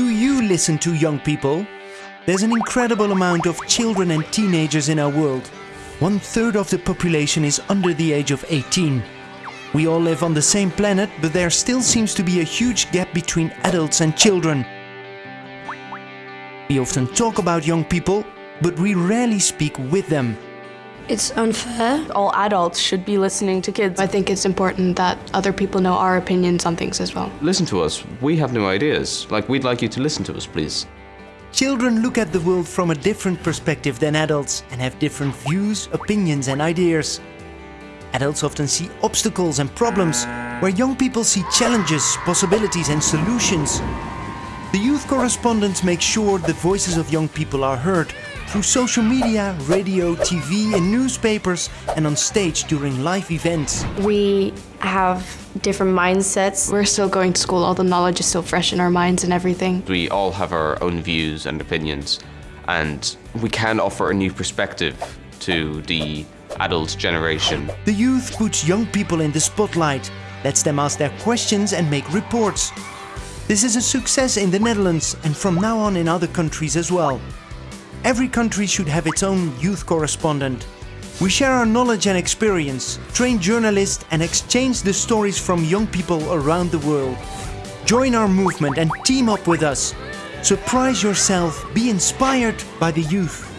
you listen to young people? There's an incredible amount of children and teenagers in our world. One third of the population is under the age of 18. We all live on the same planet, but there still seems to be a huge gap between adults and children. We often talk about young people, but we rarely speak with them. It's unfair. All adults should be listening to kids. I think it's important that other people know our opinions on things as well. Listen to us. We have new ideas. Like, we'd like you to listen to us, please. Children look at the world from a different perspective than adults and have different views, opinions and ideas. Adults often see obstacles and problems, where young people see challenges, possibilities and solutions. The youth correspondents make sure the voices of young people are heard through social media, radio, TV and newspapers and on stage during live events. We have different mindsets. We're still going to school, all the knowledge is still fresh in our minds and everything. We all have our own views and opinions, and we can offer a new perspective to the adult generation. The youth puts young people in the spotlight, lets them ask their questions and make reports. This is a success in the Netherlands and from now on in other countries as well. Every country should have its own youth correspondent. We share our knowledge and experience, train journalists and exchange the stories from young people around the world. Join our movement and team up with us. Surprise yourself, be inspired by the youth.